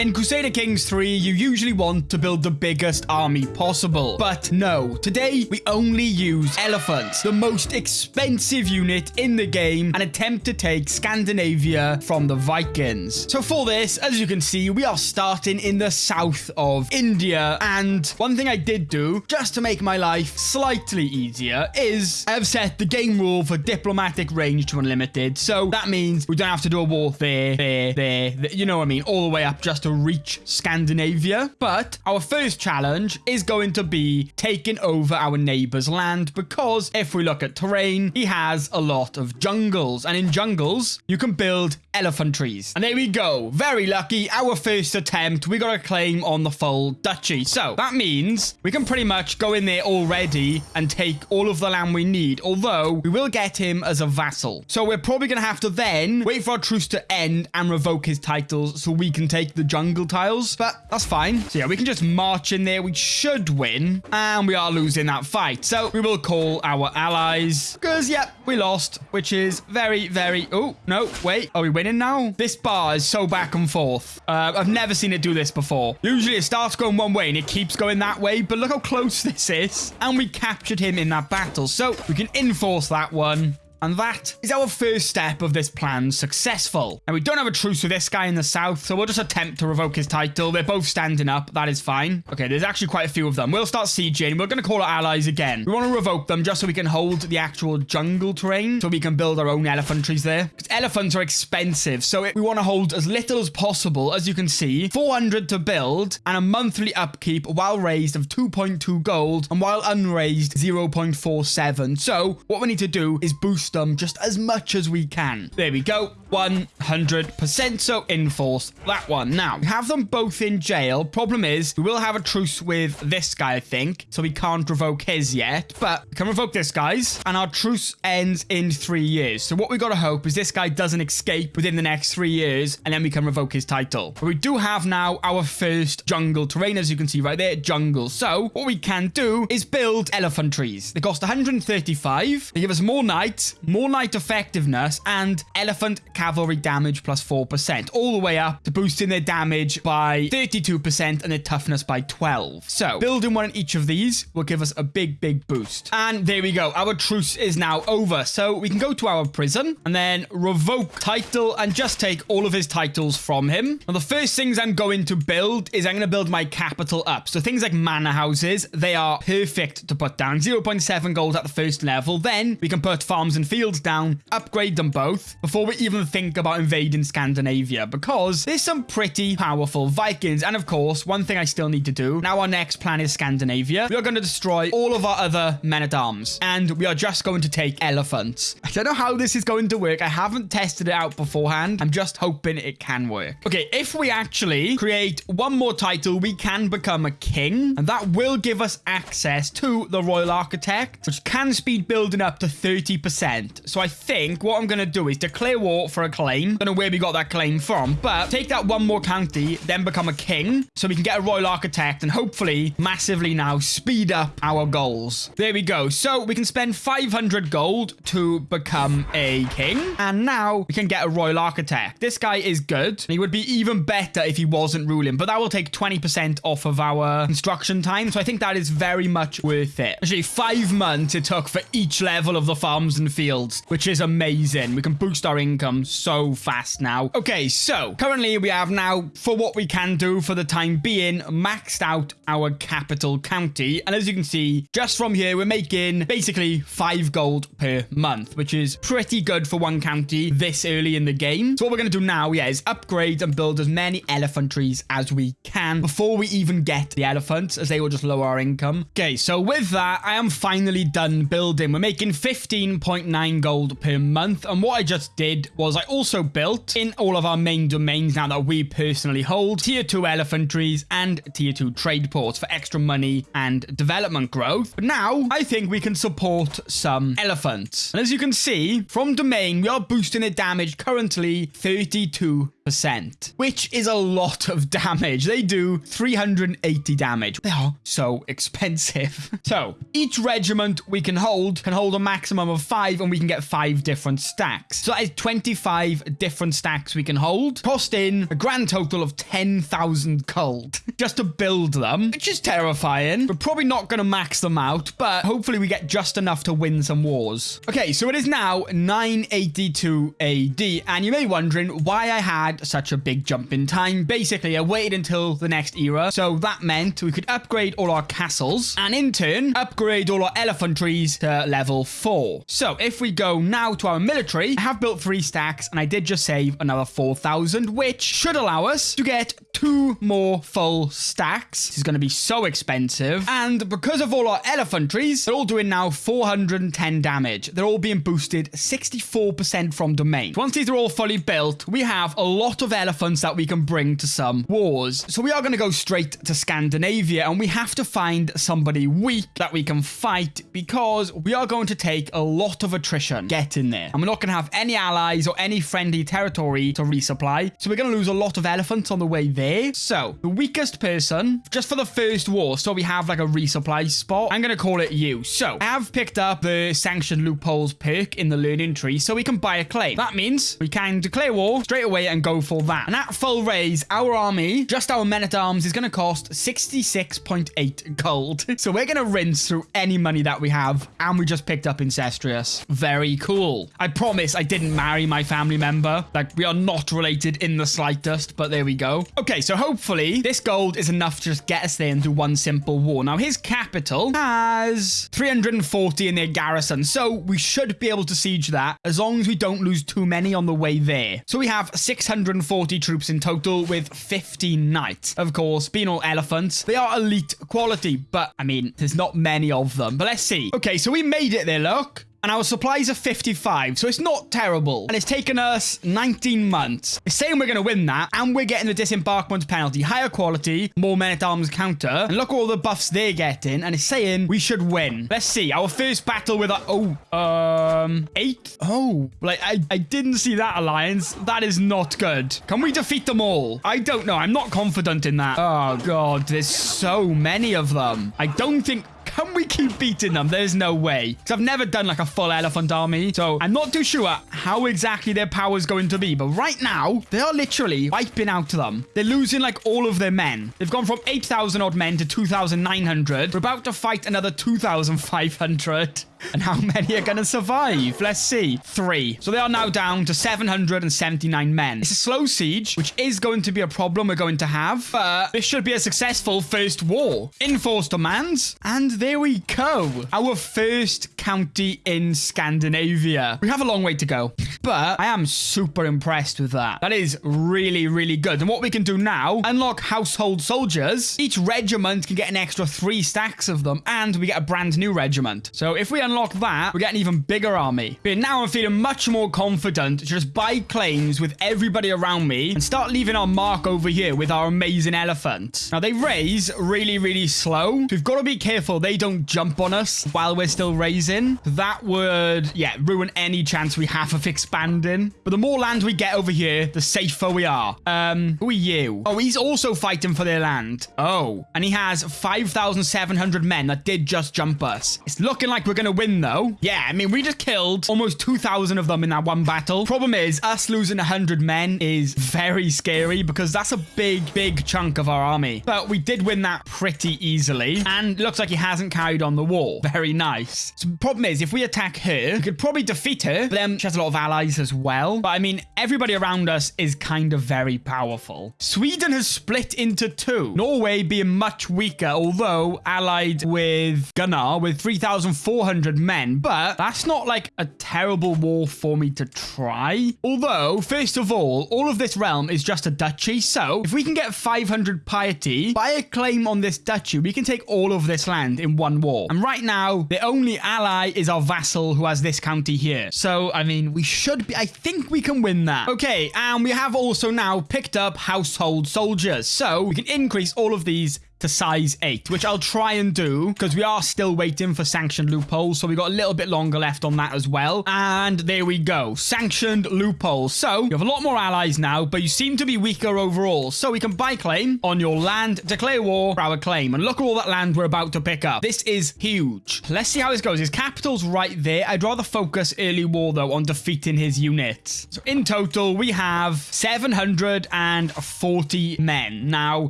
In Crusader Kings 3, you usually want to build the biggest army possible. But no, today we only use elephants, the most expensive unit in the game, and attempt to take Scandinavia from the Vikings. So for this, as you can see, we are starting in the south of India. And one thing I did do, just to make my life slightly easier, is I have set the game rule for diplomatic range to unlimited. So that means we don't have to do a war there, there, there, there you know what I mean, all the way up just to reach Scandinavia. But our first challenge is going to be taking over our neighbor's land because if we look at terrain, he has a lot of jungles. And in jungles, you can build elephantries. And there we go. Very lucky. Our first attempt, we got a claim on the full duchy. So that means we can pretty much go in there already and take all of the land we need. Although we will get him as a vassal. So we're probably going to have to then wait for our truce to end and revoke his titles so we can take the jungle tiles. But that's fine. So yeah, we can just march in there. We should win. And we are losing that fight. So we will call our allies. Because, yeah, we lost. Which is very, very... Oh, no, wait. Are we winning now? This bar is so back and forth. Uh, I've never seen it do this before. Usually it starts going one way and it keeps going that way. But look how close this is. And we captured him in that battle. So we can enforce that one. And that is our first step of this plan successful. Now, we don't have a truce with this guy in the south, so we'll just attempt to revoke his title. They're both standing up. That is fine. Okay, there's actually quite a few of them. We'll start sieging. We're going to call our allies again. We want to revoke them just so we can hold the actual jungle terrain, so we can build our own elephantries there. Because elephants are expensive, so it, we want to hold as little as possible. As you can see, 400 to build and a monthly upkeep while raised of 2.2 gold and while unraised 0.47. So what we need to do is boost them just as much as we can. There we go. 100%. So enforce that one. Now, we have them both in jail. Problem is, we will have a truce with this guy, I think. So we can't revoke his yet. But we can revoke this guy's. And our truce ends in three years. So what we got to hope is this guy doesn't escape within the next three years. And then we can revoke his title. But we do have now our first jungle terrain, as you can see right there. Jungle. So what we can do is build elephantries. They cost 135. They give us more knights, more knight effectiveness, and elephant cavalry damage plus 4%, all the way up to boosting their damage by 32% and their toughness by 12. So building one in each of these will give us a big, big boost. And there we go. Our truce is now over. So we can go to our prison and then revoke title and just take all of his titles from him. Now, the first things I'm going to build is I'm going to build my capital up. So things like manor houses, they are perfect to put down. 0.7 gold at the first level. Then we can put farms and fields down, upgrade them both before we even think about invading Scandinavia because there's some pretty powerful Vikings. And of course, one thing I still need to do. Now our next plan is Scandinavia. We are going to destroy all of our other men-at-arms and we are just going to take elephants. I don't know how this is going to work. I haven't tested it out beforehand. I'm just hoping it can work. Okay, if we actually create one more title, we can become a king and that will give us access to the Royal Architect, which can speed building up to 30%. So I think what I'm going to do is declare war for a claim. Don't know where we got that claim from, but take that one more county, then become a king so we can get a royal architect and hopefully massively now speed up our goals. There we go. So we can spend 500 gold to become a king. And now we can get a royal architect. This guy is good. He would be even better if he wasn't ruling, but that will take 20% off of our construction time. So I think that is very much worth it. Actually, five months it took for each level of the farms and fields, which is amazing. We can boost our income so fast now. Okay, so currently we have now, for what we can do for the time being, maxed out our capital county. And as you can see, just from here, we're making basically five gold per month, which is pretty good for one county this early in the game. So what we're going to do now, yeah, is upgrade and build as many elephantries as we can before we even get the elephants, as they will just lower our income. Okay, so with that, I am finally done building. We're making 15.9 gold per month. And what I just did was I also built in all of our main domains now that we personally hold tier 2 elephantries and tier 2 trade ports for extra money and development growth. But now I think we can support some elephants. And as you can see from domain, we are boosting their damage currently 32 6%, which is a lot of damage. They do 380 damage. They are so expensive. so each regiment we can hold can hold a maximum of five and we can get five different stacks. So that is 25 different stacks we can hold, cost in a grand total of 10,000 gold just to build them, which is terrifying. We're probably not going to max them out, but hopefully we get just enough to win some wars. Okay, so it is now 982 AD, and you may be wondering why I had such a big jump in time. Basically, I waited until the next era, so that meant we could upgrade all our castles, and in turn, upgrade all our elephantries to level 4. So if we go now to our military, I have built three stacks, and I did just save another 4,000, which should allow us to get two more full stacks. This is going to be so expensive. And because of all our elephantries, they're all doing now 410 damage. They're all being boosted 64% from domain. Once these are all fully built, we have a lot of elephants that we can bring to some wars. So we are going to go straight to Scandinavia and we have to find somebody weak that we can fight because we are going to take a lot of attrition getting there. And we're not going to have any allies or any friendly territory to resupply. So we're going to lose a lot of elephants on the way there. So the weakest person, just for the first war, so we have like a resupply spot, I'm going to call it you. So I have picked up the sanctioned loopholes perk in the learning tree so we can buy a claim. That means we can declare war straight away and go for that. And at full raise, our army, just our men-at-arms, is going to cost 66.8 gold. so we're going to rinse through any money that we have. And we just picked up Incestuous. Very cool. I promise I didn't marry my family member. Like, we are not related in the slightest, but there we go. Okay, so hopefully this gold is enough to just get us there and do one simple war. Now, his capital has 340 in their garrison, so we should be able to siege that as long as we don't lose too many on the way there. So we have 640 troops in total with 15 knights. Of course, being all elephants, they are elite quality, but I mean, there's not many of them. But let's see. Okay, so we made it there, look and our supplies are 55, so it's not terrible. And it's taken us 19 months. It's saying we're going to win that, and we're getting the disembarkment penalty. Higher quality, more men-at-arms counter, and look at all the buffs they're getting, and it's saying we should win. Let's see. Our first battle with our... Oh, um... Eight? Oh, like, I, I didn't see that alliance. That is not good. Can we defeat them all? I don't know. I'm not confident in that. Oh, God. There's so many of them. I don't think... Can we keep beating them? There's no way. Because I've never done like a full elephant army. So I'm not too sure how exactly their power is going to be. But right now, they are literally wiping out them. They're losing like all of their men. They've gone from 8,000 odd men to 2,900. We're about to fight another 2,500. And how many are going to survive? Let's see. Three. So they are now down to 779 men. It's a slow siege, which is going to be a problem we're going to have. But this should be a successful first war. Enforced demands. And there we go. Our first county in Scandinavia. We have a long way to go. But I am super impressed with that. That is really, really good. And what we can do now, unlock household soldiers. Each regiment can get an extra three stacks of them. And we get a brand new regiment. So if we unlock that, we get an even bigger army. But now I'm feeling much more confident to just buy claims with everybody around me and start leaving our mark over here with our amazing elephant. Now, they raise really, really slow. We've got to be careful they don't jump on us while we're still raising. That would, yeah, ruin any chance we have of expanding. But the more land we get over here, the safer we are. Um, who are you? Oh, he's also fighting for their land. Oh, and he has 5,700 men that did just jump us. It's looking like we're going to win, though. Yeah, I mean, we just killed almost 2,000 of them in that one battle. Problem is, us losing 100 men is very scary because that's a big, big chunk of our army. But we did win that pretty easily. And looks like he hasn't carried on the war. Very nice. So problem is, if we attack her, we could probably defeat her. But then she has a lot of allies as well. But I mean, everybody around us is kind of very powerful. Sweden has split into two. Norway being much weaker, although allied with Gunnar with 3,400 men, but that's not like a terrible war for me to try. Although, first of all, all of this realm is just a duchy, so if we can get 500 piety, buy a claim on this duchy, we can take all of this land in one war. And right now, the only ally is our vassal who has this county here. So, I mean, we should be, I think we can win that. Okay, and we have also now picked up household soldiers. So we can increase all of these to size 8, which I'll try and do because we are still waiting for sanctioned loopholes. So we got a little bit longer left on that as well. And there we go. Sanctioned loopholes. So you have a lot more allies now, but you seem to be weaker overall. So we can buy claim on your land, declare war for our claim. And look at all that land we're about to pick up. This is huge. Let's see how this goes. His capital's right there. I'd rather focus early war, though, on defeating his units. So in total, we have 740 men. Now,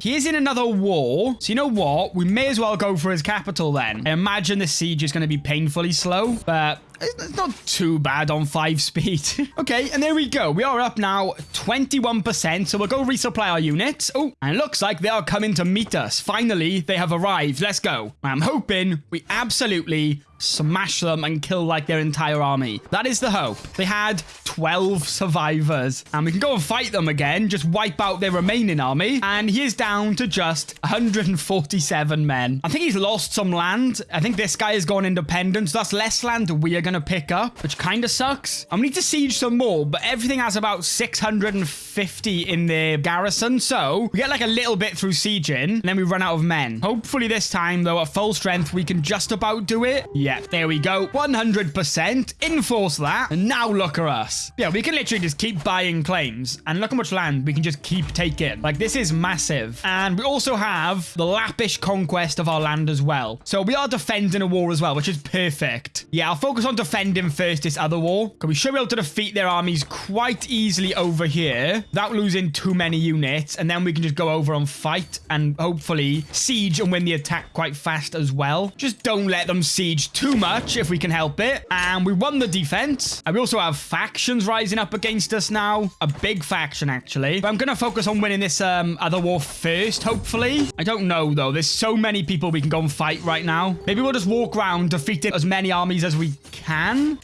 he is in another war. So you know what? We may as well go for his capital then. I imagine the siege is going to be painfully slow, but it's not too bad on 5 speed. okay, and there we go. We are up now 21%, so we'll go resupply our units. Oh, and looks like they are coming to meet us. Finally, they have arrived. Let's go. I'm hoping we absolutely smash them and kill like their entire army. That is the hope. They had 12 survivors and we can go and fight them again, just wipe out their remaining army. And he is down to just 147 men. I think he's lost some land. I think this guy has gone independent. So that's less land we are going to pick up, which kind of sucks. I'm to need to siege some more, but everything has about 650 in their garrison. So we get like a little bit through sieging and then we run out of men. Hopefully this time though, at full strength, we can just about do it. Yeah, there we go. 100%. Enforce that. And now look at us. Yeah, we can literally just keep buying claims. And look how much land we can just keep taking. Like, this is massive. And we also have the Lappish conquest of our land as well. So we are defending a war as well, which is perfect. Yeah, I'll focus on defending first this other war. Because we should be able to defeat their armies quite easily over here without losing too many units. And then we can just go over and fight and hopefully siege and win the attack quite fast as well. Just don't let them siege too much if we can help it. And we won the defense. And we also have factions rising up against us now. A big faction, actually. But I'm going to focus on winning this um, other war first, hopefully. I don't know, though. There's so many people we can go and fight right now. Maybe we'll just walk around defeating as many armies as we can.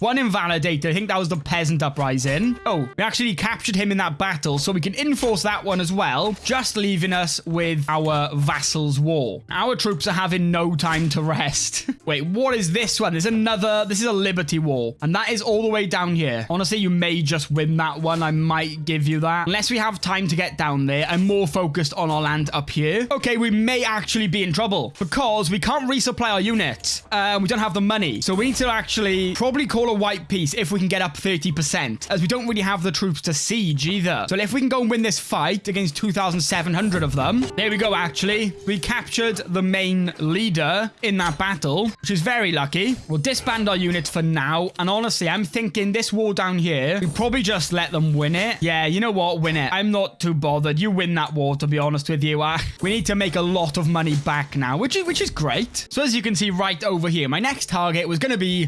One invalidated. I think that was the peasant uprising. Oh, we actually captured him in that battle, so we can enforce that one as well, just leaving us with our vassals' war. Our troops are having no time to rest. Wait, what is this? one. There's another. This is a Liberty war, And that is all the way down here. Honestly, you may just win that one. I might give you that. Unless we have time to get down there. I'm more focused on our land up here. Okay, we may actually be in trouble. Because we can't resupply our units. Uh, we don't have the money. So we need to actually probably call a white peace if we can get up 30%. As we don't really have the troops to siege either. So if we can go and win this fight against 2,700 of them. There we go, actually. We captured the main leader in that battle. Which is very lucky. We'll disband our units for now. And honestly, I'm thinking this war down here, we probably just let them win it. Yeah, you know what? Win it. I'm not too bothered. You win that war, to be honest with you. Uh, we need to make a lot of money back now, which is, which is great. So as you can see right over here, my next target was going to be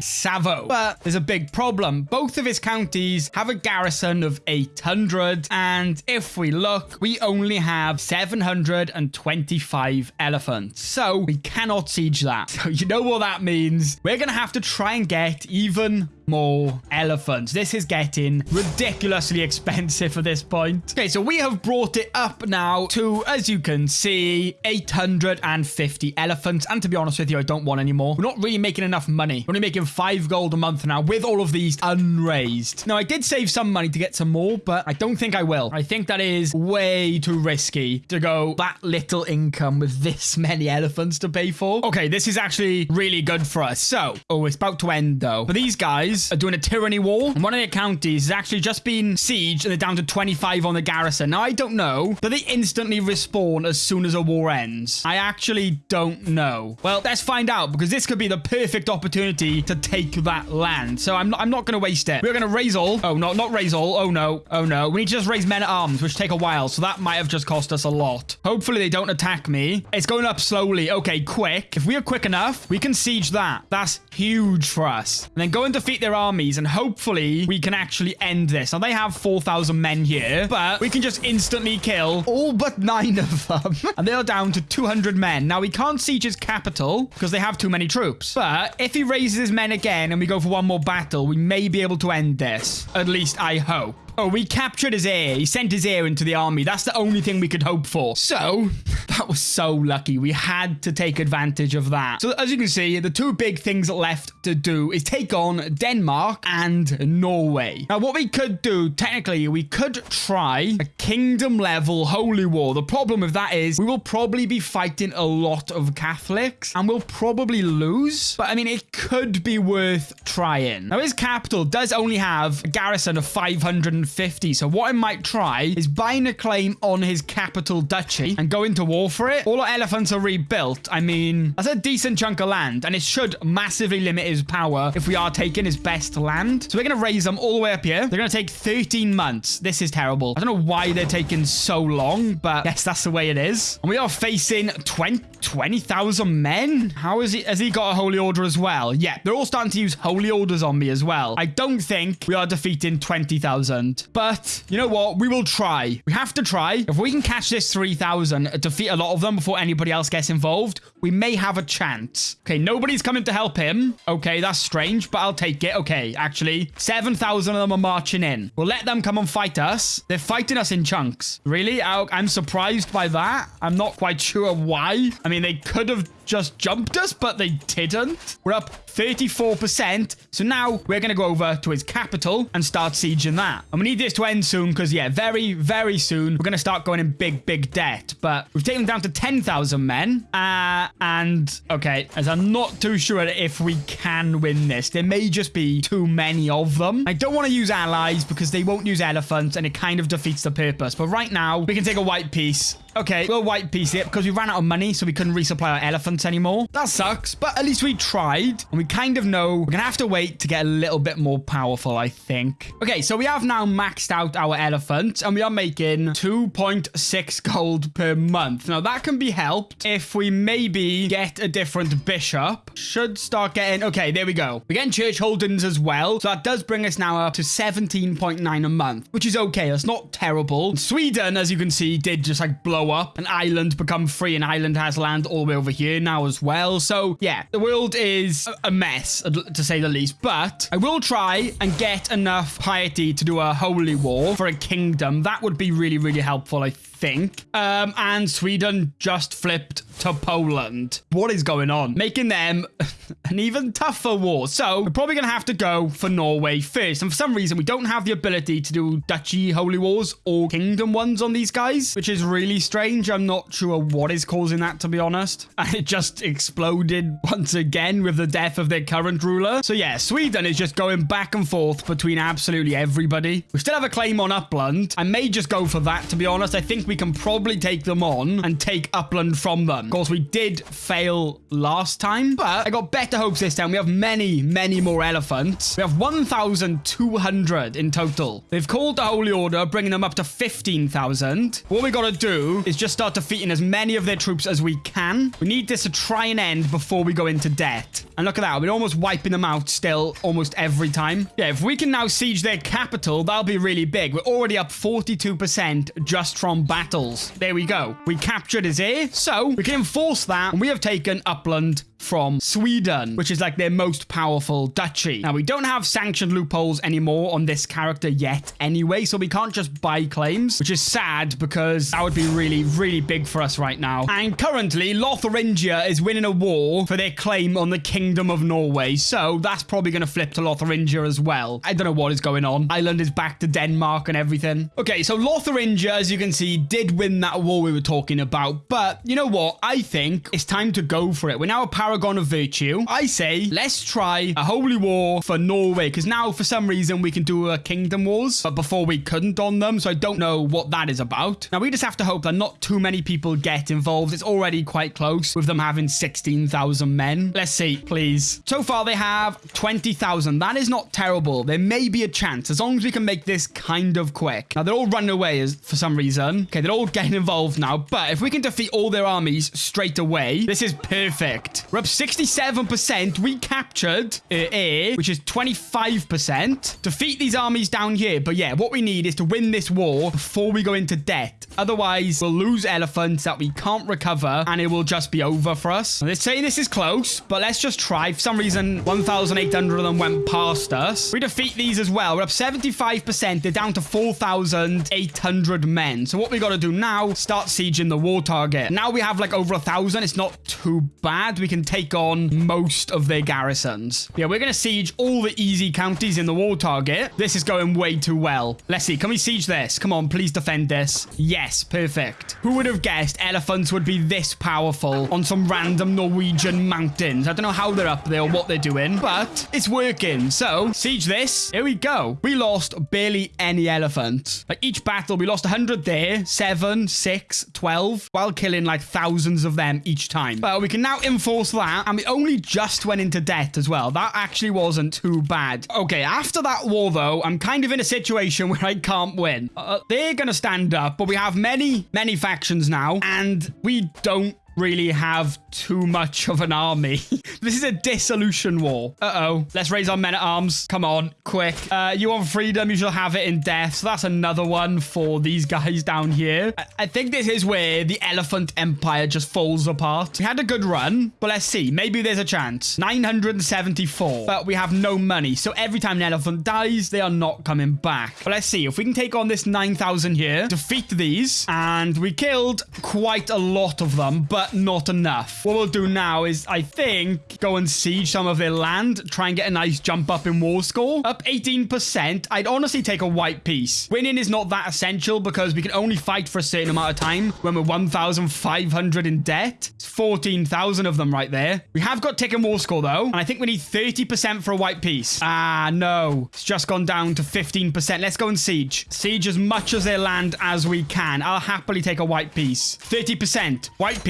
But there's a big problem. Both of his counties have a garrison of 800. And if we look, we only have 725 elephants. So we cannot siege that. So you know what that means we're going to have to try and get even more elephants. This is getting ridiculously expensive at this point. Okay, so we have brought it up now to, as you can see, 850 elephants. And to be honest with you, I don't want any more. We're not really making enough money. We're only making five gold a month now with all of these unraised. Now, I did save some money to get some more, but I don't think I will. I think that is way too risky to go that little income with this many elephants to pay for. Okay, this is actually really good for us. So, oh, it's about to end though. But these guys are doing a tyranny war. And one of their counties has actually just been sieged and they're down to 25 on the garrison. Now, I don't know. Do they instantly respawn as soon as a war ends? I actually don't know. Well, let's find out because this could be the perfect opportunity to take that land. So I'm not, I'm not going to waste it. We're going to raise all. Oh, no, not raise all. Oh, no. Oh, no. We need to just raise men at arms, which take a while. So that might have just cost us a lot. Hopefully they don't attack me. It's going up slowly. Okay, quick. If we are quick enough, we can siege that. That's huge for us. And then go and defeat their their armies, and hopefully we can actually end this. Now, they have 4,000 men here, but we can just instantly kill all but nine of them. and they are down to 200 men. Now, we can't siege his capital because they have too many troops. But if he raises his men again and we go for one more battle, we may be able to end this. At least I hope. Oh, we captured his heir. He sent his heir into the army. That's the only thing we could hope for. So, that was so lucky. We had to take advantage of that. So, as you can see, the two big things left to do is take on Denmark and Norway. Now, what we could do, technically, we could try a kingdom level holy war. The problem with that is we will probably be fighting a lot of Catholics and we'll probably lose. But I mean, it could be worth trying. Now, his capital does only have a garrison of 550. So what I might try is buying a claim on his capital duchy and go into war for it. All our elephants are rebuilt. I mean, that's a decent chunk of land and it should massively limit his power if we are taking his best land. So we're going to raise them all the way up here. They're going to take 13 months. This is terrible. I don't know why they're taking so long, but yes, that's the way it is. And we are facing 20 20,000 men? How is he? Has he got a holy order as well? Yeah, they're all starting to use holy orders on me as well. I don't think we are defeating 20,000. But you know what? We will try. We have to try. If we can catch this 3,000, defeat a lot of them before anybody else gets involved, we may have a chance. Okay, nobody's coming to help him. Okay, that's strange, but I'll take it. Okay, actually, 7,000 of them are marching in. We'll let them come and fight us. They're fighting us in chunks. Really? I'm surprised by that. I'm not quite sure why. I mean, they could have just jumped us, but they didn't. We're up 34%. So now we're going to go over to his capital and start sieging that. And we need this to end soon because, yeah, very, very soon we're going to start going in big, big debt. But we've taken down to 10,000 men. Uh, and, okay, as I'm not too sure if we can win this. There may just be too many of them. I don't want to use allies because they won't use elephants and it kind of defeats the purpose. But right now, we can take a white peace Okay, we'll white peace it because we ran out of money, so we couldn't resupply our anymore. That sucks, but at least we tried. And we kind of know we're going to have to wait to get a little bit more powerful, I think. Okay, so we have now maxed out our elephants, and we are making 2.6 gold per month. Now, that can be helped if we maybe get a different bishop. Should start getting... Okay, there we go. We're getting church holdings as well, so that does bring us now up to 17.9 a month, which is okay. That's not terrible. Sweden, as you can see, did just like blow up. An island become free. and island has land all the way over here now as well. So yeah, the world is a mess to say the least. But I will try and get enough piety to do a holy war for a kingdom. That would be really, really helpful, I think. Um, and Sweden just flipped to Poland. What is going on? Making them an even tougher war. So we're probably going to have to go for Norway first. And for some reason, we don't have the ability to do duchy holy wars or kingdom ones on these guys, which is really strange. I'm not sure what is causing that, to be honest. And it just exploded once again with the death of their current ruler. So yeah, Sweden is just going back and forth between absolutely everybody. We still have a claim on Uppland. I may just go for that, to be honest. I think we can probably take them on and take Uppland from them. Of course, we did fail last time, but I got better hopes this time. We have many, many more elephants. We have 1,200 in total. They've called the Holy Order, bringing them up to 15,000. What we got to do is just start defeating as many of their troops as we can. We need this to try and end before we go into debt. And look at that. We're almost wiping them out still almost every time. Yeah, if we can now siege their capital, that'll be really big. We're already up 42% just from battles. There we go. We captured his heir, so we can enforce that. And we have taken Uppland from Sweden, which is like their most powerful duchy. Now, we don't have sanctioned loopholes anymore on this character yet anyway, so we can't just buy claims, which is sad because that would be really, really big for us right now. And currently, Lotharingia is winning a war for their claim on the Kingdom of Norway, so that's probably going to flip to Lotharingia as well. I don't know what is going on. Ireland is back to Denmark and everything. Okay, so Lotharingia, as you can see, did win that war we were talking about, but you know what? I think it's time to go for it. We're now a power paragon of virtue. I say, let's try a holy war for Norway, because now, for some reason, we can do a kingdom wars, but before we couldn't on them, so I don't know what that is about. Now, we just have to hope that not too many people get involved. It's already quite close, with them having 16,000 men. Let's see, please. So far, they have 20,000. That is not terrible. There may be a chance, as long as we can make this kind of quick. Now, they're all running away as, for some reason. Okay, they're all getting involved now, but if we can defeat all their armies straight away, this is perfect. We're up 67%. We captured uh, heir, which is 25%. Defeat these armies down here. But yeah, what we need is to win this war before we go into debt. Otherwise, we'll lose elephants that we can't recover and it will just be over for us. Let's say this is close, but let's just try. For some reason, 1,800 of them went past us. We defeat these as well. We're up 75%. They're down to 4,800 men. So what we got to do now, start sieging the war target. Now we have like over a thousand. It's not too bad. We can take on most of their garrisons. Yeah, we're going to siege all the easy counties in the war target. This is going way too well. Let's see. Can we siege this? Come on, please defend this. Yes, perfect. Who would have guessed elephants would be this powerful on some random Norwegian mountains? I don't know how they're up there or what they're doing, but it's working. So, siege this. Here we go. We lost barely any elephants. Like each battle, we lost 100 there, 7, 6, 12, while killing like thousands of them each time. But we can now enforce that, and we only just went into debt as well. That actually wasn't too bad. Okay, after that war, though, I'm kind of in a situation where I can't win. Uh, they're going to stand up, but we have many, many factions now, and we don't really have too much of an army. this is a dissolution war. Uh-oh. Let's raise our men at arms. Come on, quick. Uh, you want freedom, you shall have it in death. So that's another one for these guys down here. I, I think this is where the elephant empire just falls apart. We had a good run, but let's see. Maybe there's a chance. 974, but we have no money. So every time an elephant dies, they are not coming back. But let's see. If we can take on this 9,000 here, defeat these, and we killed quite a lot of them, but not enough. What we'll do now is, I think, go and siege some of their land, try and get a nice jump up in war score. Up 18%. I'd honestly take a white peace. Winning is not that essential because we can only fight for a certain amount of time when we're 1,500 in debt. It's 14,000 of them right there. We have got taken war score though, and I think we need 30% for a white peace. Ah, no. It's just gone down to 15%. Let's go and siege. Siege as much as their land as we can. I'll happily take a white peace. 30%. White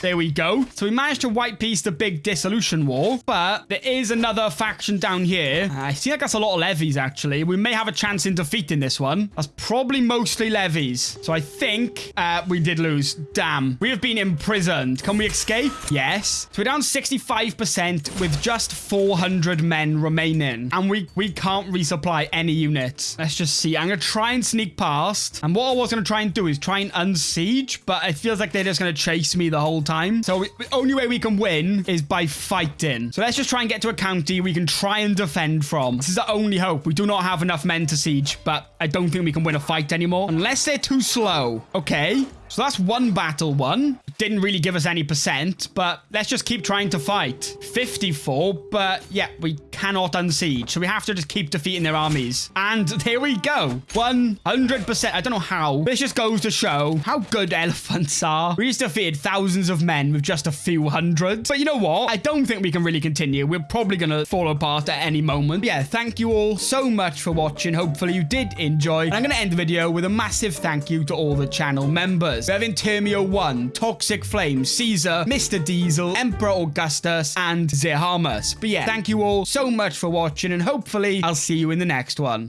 There we go. So we managed to white peace the big dissolution war, but there is another faction down here. I see like that's a lot of levies, actually. We may have a chance in defeating this one. That's probably mostly levies. So I think uh, we did lose. Damn. We have been imprisoned. Can we escape? Yes. So we're down 65% with just 400 men remaining. And we, we can't resupply any units. Let's just see. I'm going to try and sneak past. And what I was going to try and do is try and unsiege, but it feels like they're just going to chase me the whole time. So we, the only way we can win is by fighting. So let's just try and get to a county we can try and defend from. This is the only hope. We do not have enough men to siege, but I don't think we can win a fight anymore unless they're too slow. Okay. So that's one battle won. Didn't really give us any percent, but let's just keep trying to fight. 54, but yeah, we cannot unsiege. So we have to just keep defeating their armies. And there we go. 100%. I don't know how. This just goes to show how good elephants are. We just defeated thousands of men with just a few hundred. But you know what? I don't think we can really continue. We're probably going to fall apart at any moment. Yeah, thank you all so much for watching. Hopefully you did enjoy. And I'm going to end the video with a massive thank you to all the channel members. We have Intermio 1, Toxic Flame, Caesar, Mr. Diesel, Emperor Augustus, and Zehamus. But yeah, thank you all so much for watching, and hopefully I'll see you in the next one.